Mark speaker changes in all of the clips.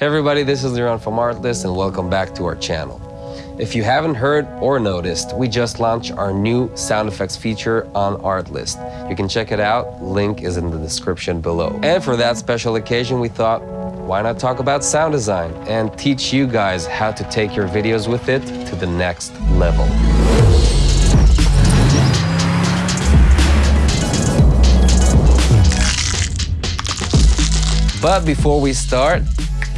Speaker 1: Hey everybody, this is Liran from Artlist and welcome back to our channel. If you haven't heard or noticed, we just launched our new sound effects feature on Artlist. You can check it out, link is in the description below. And for that special occasion, we thought, why not talk about sound design and teach you guys how to take your videos with it to the next level. But before we start,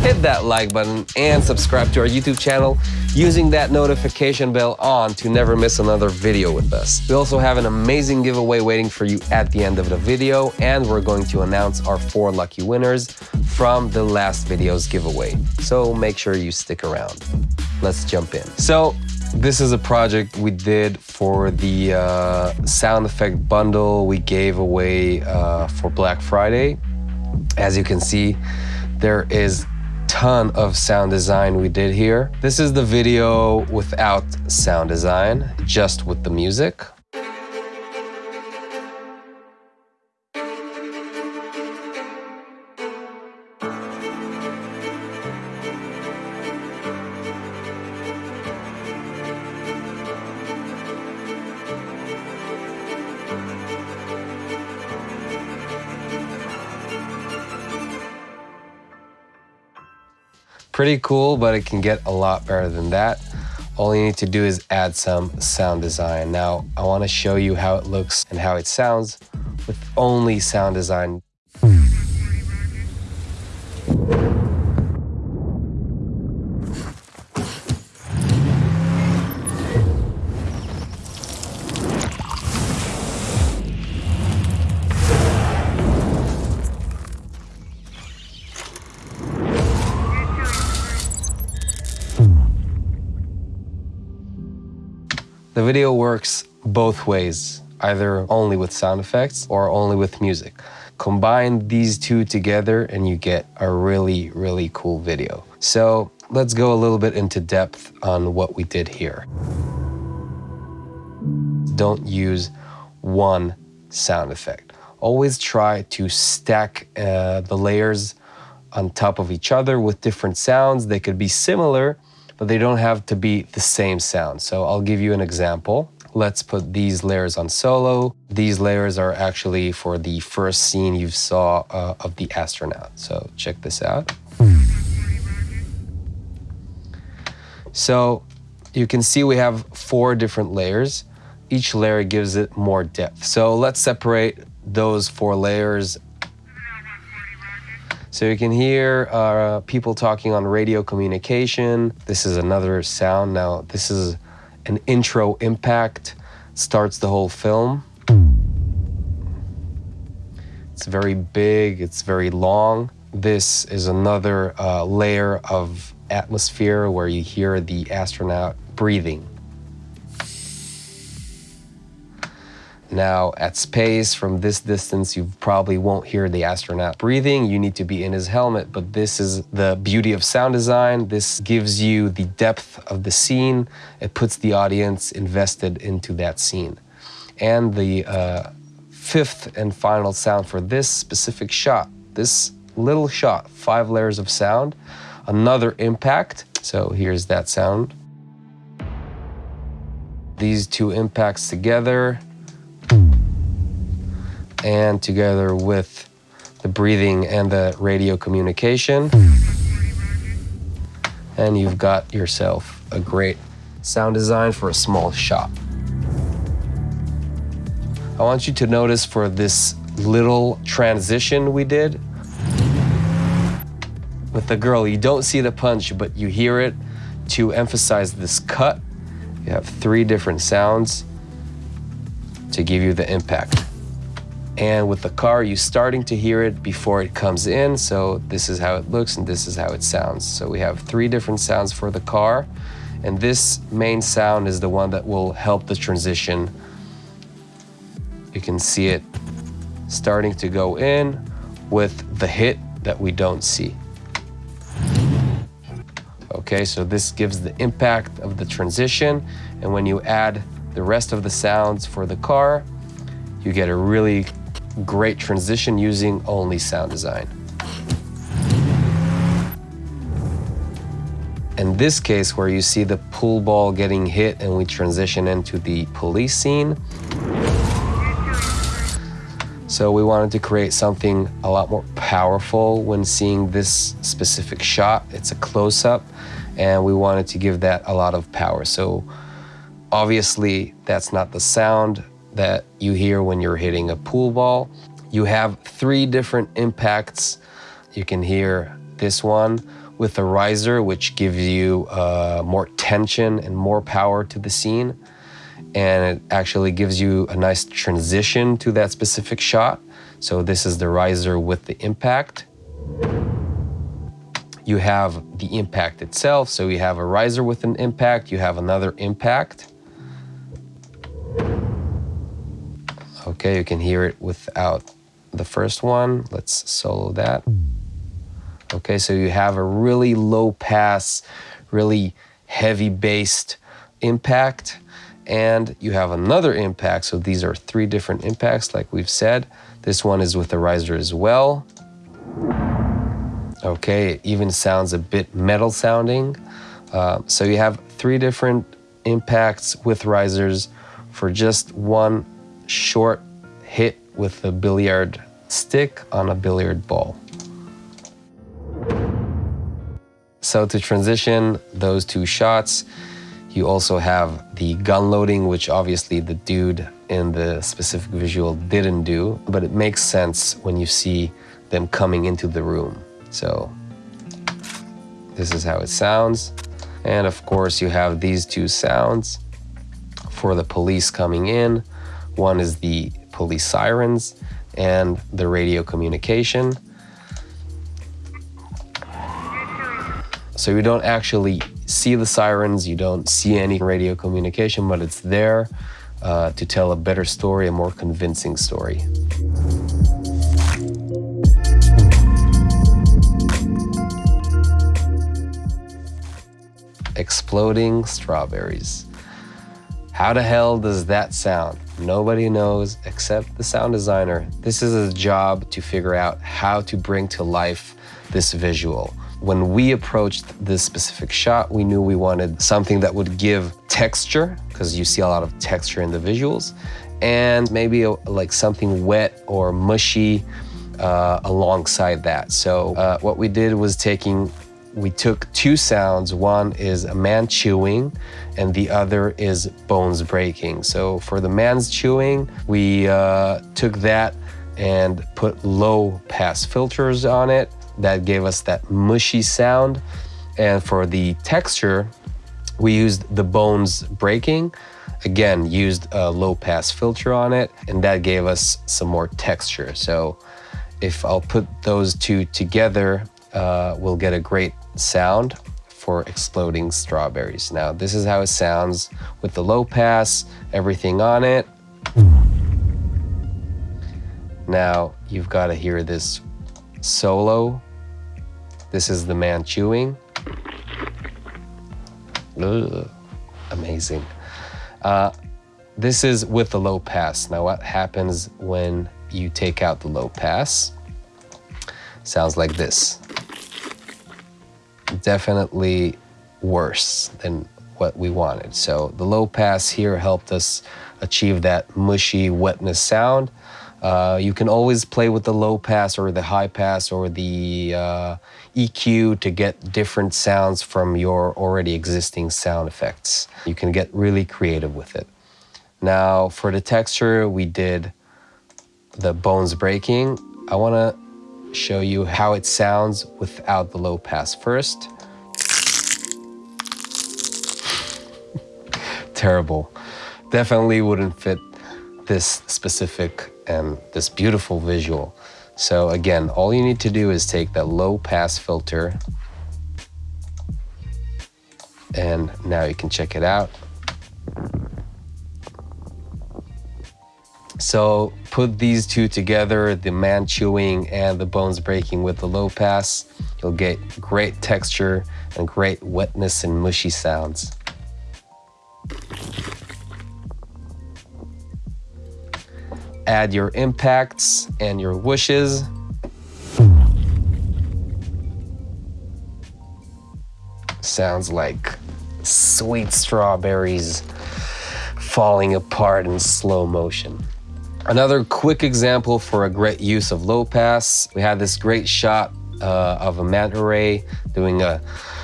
Speaker 1: hit that like button and subscribe to our YouTube channel using that notification bell on to never miss another video with us. We also have an amazing giveaway waiting for you at the end of the video and we're going to announce our four lucky winners from the last video's giveaway. So make sure you stick around. Let's jump in. So this is a project we did for the uh, sound effect bundle we gave away uh, for Black Friday. As you can see, there is ton of sound design we did here. This is the video without sound design, just with the music. Pretty cool, but it can get a lot better than that. All you need to do is add some sound design. Now, I wanna show you how it looks and how it sounds with only sound design. The video works both ways, either only with sound effects or only with music. Combine these two together and you get a really, really cool video. So let's go a little bit into depth on what we did here. Don't use one sound effect. Always try to stack uh, the layers on top of each other with different sounds. They could be similar, but they don't have to be the same sound. So I'll give you an example. Let's put these layers on solo. These layers are actually for the first scene you saw uh, of the astronaut. So check this out. So you can see we have four different layers. Each layer gives it more depth. So let's separate those four layers so you can hear uh, people talking on radio communication. This is another sound. Now, this is an intro impact, starts the whole film. It's very big, it's very long. This is another uh, layer of atmosphere where you hear the astronaut breathing. Now, at space, from this distance, you probably won't hear the astronaut breathing. You need to be in his helmet, but this is the beauty of sound design. This gives you the depth of the scene. It puts the audience invested into that scene. And the uh, fifth and final sound for this specific shot, this little shot, five layers of sound, another impact. So here's that sound. These two impacts together and together with the breathing and the radio communication. And you've got yourself a great sound design for a small shop. I want you to notice for this little transition we did with the girl, you don't see the punch, but you hear it to emphasize this cut. You have three different sounds to give you the impact. And with the car, you're starting to hear it before it comes in. So this is how it looks and this is how it sounds. So we have three different sounds for the car. And this main sound is the one that will help the transition. You can see it starting to go in with the hit that we don't see. Okay, so this gives the impact of the transition. And when you add the rest of the sounds for the car, you get a really great transition using only sound design. In this case, where you see the pool ball getting hit and we transition into the police scene. So we wanted to create something a lot more powerful when seeing this specific shot. It's a close-up and we wanted to give that a lot of power. So obviously that's not the sound that you hear when you're hitting a pool ball. You have three different impacts. You can hear this one with a riser, which gives you uh, more tension and more power to the scene. And it actually gives you a nice transition to that specific shot. So this is the riser with the impact. You have the impact itself. So you have a riser with an impact, you have another impact. Okay, you can hear it without the first one. Let's solo that. Okay, so you have a really low pass, really heavy based impact, and you have another impact. So these are three different impacts, like we've said. This one is with the riser as well. Okay, it even sounds a bit metal sounding. Uh, so you have three different impacts with risers for just one short hit with a billiard stick on a billiard ball. So to transition those two shots, you also have the gun loading, which obviously the dude in the specific visual didn't do, but it makes sense when you see them coming into the room. So this is how it sounds. And of course you have these two sounds for the police coming in. One is the police sirens and the radio communication. So you don't actually see the sirens, you don't see any radio communication, but it's there uh, to tell a better story, a more convincing story. Exploding strawberries. How the hell does that sound? Nobody knows except the sound designer. This is a job to figure out how to bring to life this visual. When we approached this specific shot, we knew we wanted something that would give texture, because you see a lot of texture in the visuals, and maybe a, like something wet or mushy uh, alongside that. So uh, what we did was taking we took two sounds. One is a man chewing and the other is bones breaking. So for the man's chewing, we uh, took that and put low pass filters on it. That gave us that mushy sound. And for the texture, we used the bones breaking. Again, used a low pass filter on it and that gave us some more texture. So if I'll put those two together, uh, we'll get a great sound for exploding strawberries. Now, this is how it sounds with the low pass, everything on it. Now, you've got to hear this solo. This is the man chewing. Ugh, amazing. Uh, this is with the low pass. Now, what happens when you take out the low pass? Sounds like this definitely worse than what we wanted. So the low pass here helped us achieve that mushy wetness sound. Uh, you can always play with the low pass or the high pass or the uh, EQ to get different sounds from your already existing sound effects. You can get really creative with it. Now for the texture, we did the bones breaking. I want to show you how it sounds without the low pass first. Terrible. Definitely wouldn't fit this specific and this beautiful visual. So again, all you need to do is take that low pass filter and now you can check it out. So put these two together, the man chewing and the bones breaking with the low pass, you'll get great texture and great wetness and mushy sounds. Add your impacts and your whooshes. Sounds like sweet strawberries falling apart in slow motion. Another quick example for a great use of low pass, we had this great shot uh, of a manta ray doing a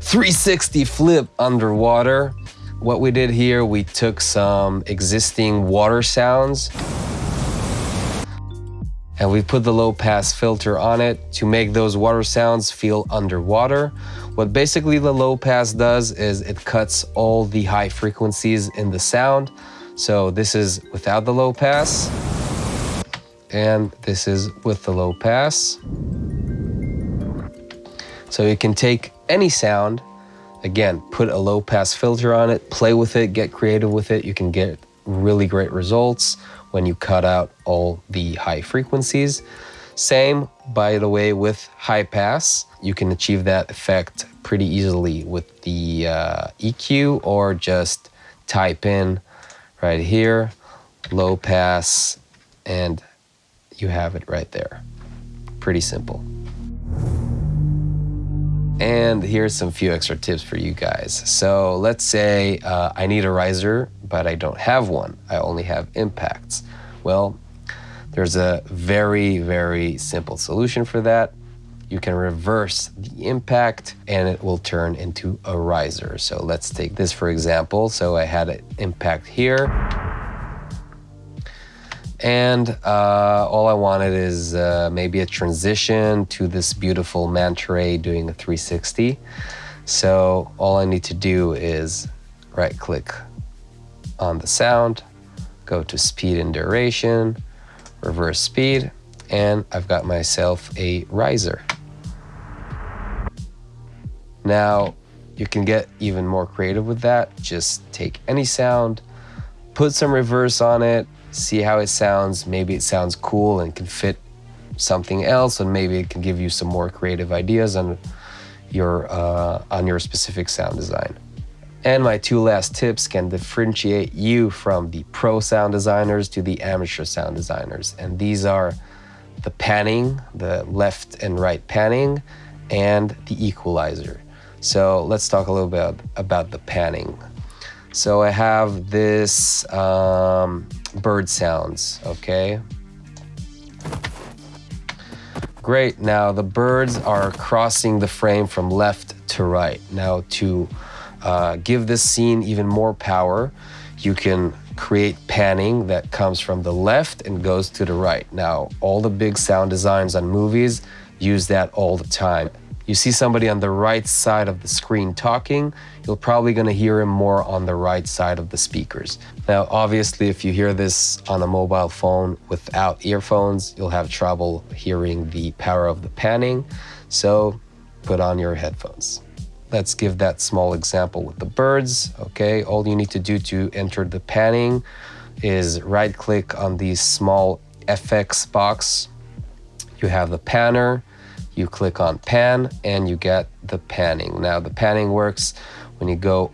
Speaker 1: 360 flip underwater. What we did here, we took some existing water sounds and we put the low pass filter on it to make those water sounds feel underwater. What basically the low pass does is it cuts all the high frequencies in the sound. So this is without the low pass and this is with the low pass. So you can take any sound, again, put a low pass filter on it, play with it, get creative with it. You can get really great results when you cut out all the high frequencies. Same, by the way, with high pass. You can achieve that effect pretty easily with the uh, EQ or just type in right here, low pass, and you have it right there. Pretty simple. And here's some few extra tips for you guys. So let's say uh, I need a riser, but I don't have one. I only have impacts. Well, there's a very, very simple solution for that. You can reverse the impact and it will turn into a riser. So let's take this for example. So I had an impact here and uh, all I wanted is uh, maybe a transition to this beautiful manta doing a 360. So all I need to do is right click on the sound, go to speed and duration, reverse speed, and I've got myself a riser. Now you can get even more creative with that. Just take any sound, put some reverse on it, see how it sounds. Maybe it sounds cool and can fit something else, and maybe it can give you some more creative ideas on your uh, on your specific sound design. And my two last tips can differentiate you from the pro sound designers to the amateur sound designers. And these are the panning, the left and right panning, and the equalizer. So let's talk a little bit about the panning. So I have this um, bird sounds, okay? Great, now the birds are crossing the frame from left to right. Now to uh, give this scene even more power, you can create panning that comes from the left and goes to the right. Now, all the big sound designs on movies use that all the time you see somebody on the right side of the screen talking, you're probably going to hear him more on the right side of the speakers. Now, obviously, if you hear this on a mobile phone without earphones, you'll have trouble hearing the power of the panning. So put on your headphones. Let's give that small example with the birds. Okay, all you need to do to enter the panning is right click on the small FX box. You have the panner you click on pan and you get the panning. Now the panning works when you go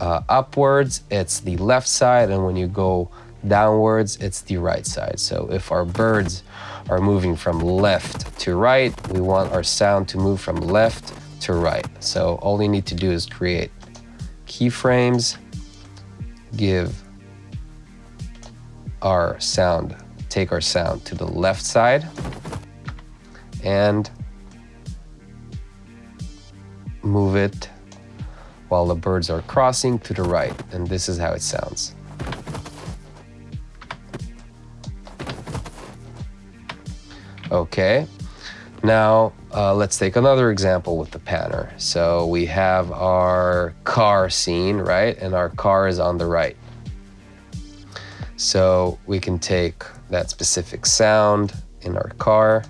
Speaker 1: uh, upwards, it's the left side, and when you go downwards, it's the right side. So if our birds are moving from left to right, we want our sound to move from left to right. So all you need to do is create keyframes, give our sound, take our sound to the left side, and move it while the birds are crossing to the right. And this is how it sounds. Okay, now uh, let's take another example with the panner. So we have our car scene, right? And our car is on the right. So we can take that specific sound in our car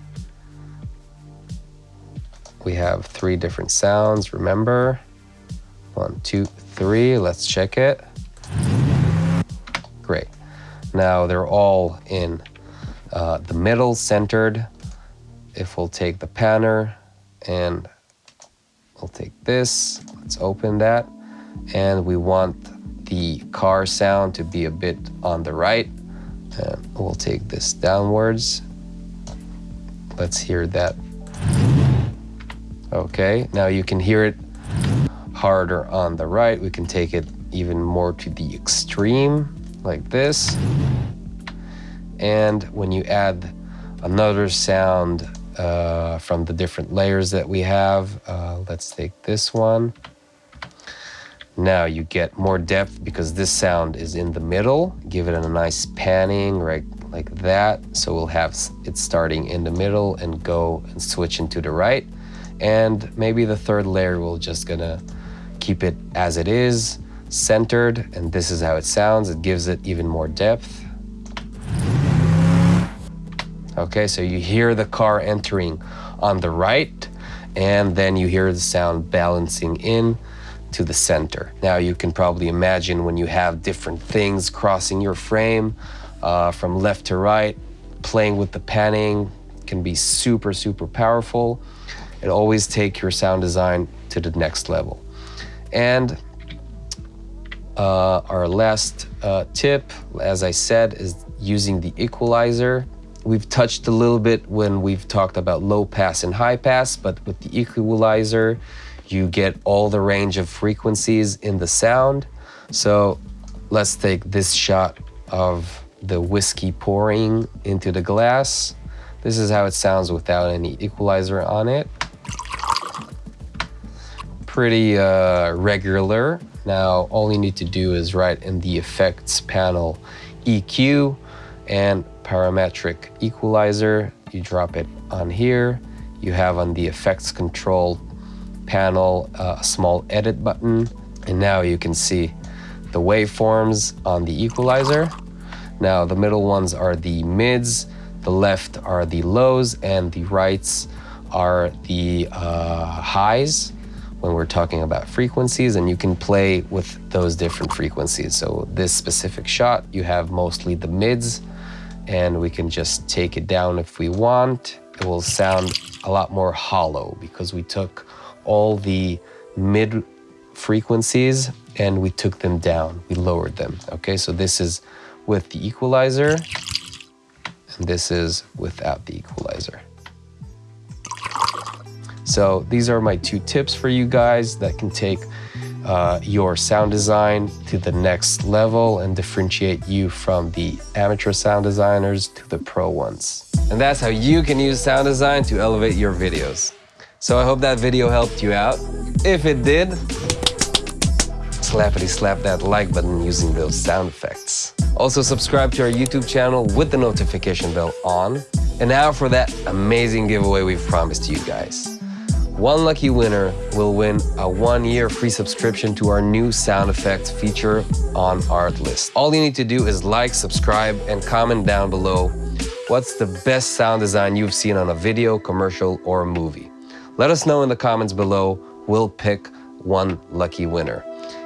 Speaker 1: we have three different sounds, remember? One, two, three, let's check it. Great. Now they're all in uh, the middle, centered. If we'll take the panner and we'll take this, let's open that. And we want the car sound to be a bit on the right. And we'll take this downwards. Let's hear that Okay, now you can hear it harder on the right. We can take it even more to the extreme like this. And when you add another sound uh, from the different layers that we have, uh, let's take this one. Now you get more depth because this sound is in the middle. Give it a nice panning right like that. So we'll have it starting in the middle and go and switch into the right. And maybe the third layer will just gonna keep it as it is, centered, and this is how it sounds. It gives it even more depth. Okay, so you hear the car entering on the right, and then you hear the sound balancing in to the center. Now you can probably imagine when you have different things crossing your frame uh, from left to right, playing with the panning can be super, super powerful. It always take your sound design to the next level. And uh, our last uh, tip, as I said, is using the equalizer. We've touched a little bit when we've talked about low pass and high pass, but with the equalizer, you get all the range of frequencies in the sound. So let's take this shot of the whiskey pouring into the glass. This is how it sounds without any equalizer on it. Pretty uh, regular. Now, all you need to do is write in the effects panel EQ and parametric equalizer. You drop it on here. You have on the effects control panel uh, a small edit button. And now you can see the waveforms on the equalizer. Now the middle ones are the mids, the left are the lows, and the rights are the uh, highs when we're talking about frequencies and you can play with those different frequencies. So this specific shot, you have mostly the mids and we can just take it down if we want. It will sound a lot more hollow because we took all the mid frequencies and we took them down, we lowered them. Okay, so this is with the equalizer and this is without the equalizer. So these are my two tips for you guys that can take uh, your sound design to the next level and differentiate you from the amateur sound designers to the pro ones. And that's how you can use sound design to elevate your videos. So I hope that video helped you out. If it did, slappity slap that like button using those sound effects. Also subscribe to our YouTube channel with the notification bell on. And now for that amazing giveaway we've promised you guys. One lucky winner will win a one-year free subscription to our new sound effects feature on Artlist. All you need to do is like, subscribe, and comment down below what's the best sound design you've seen on a video, commercial, or a movie. Let us know in the comments below. We'll pick one lucky winner.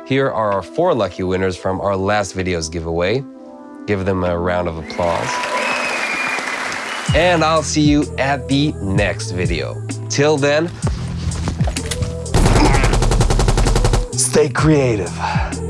Speaker 1: Here are our four lucky winners from our last video's giveaway. Give them a round of applause. And I'll see you at the next video. Till then, Stay creative.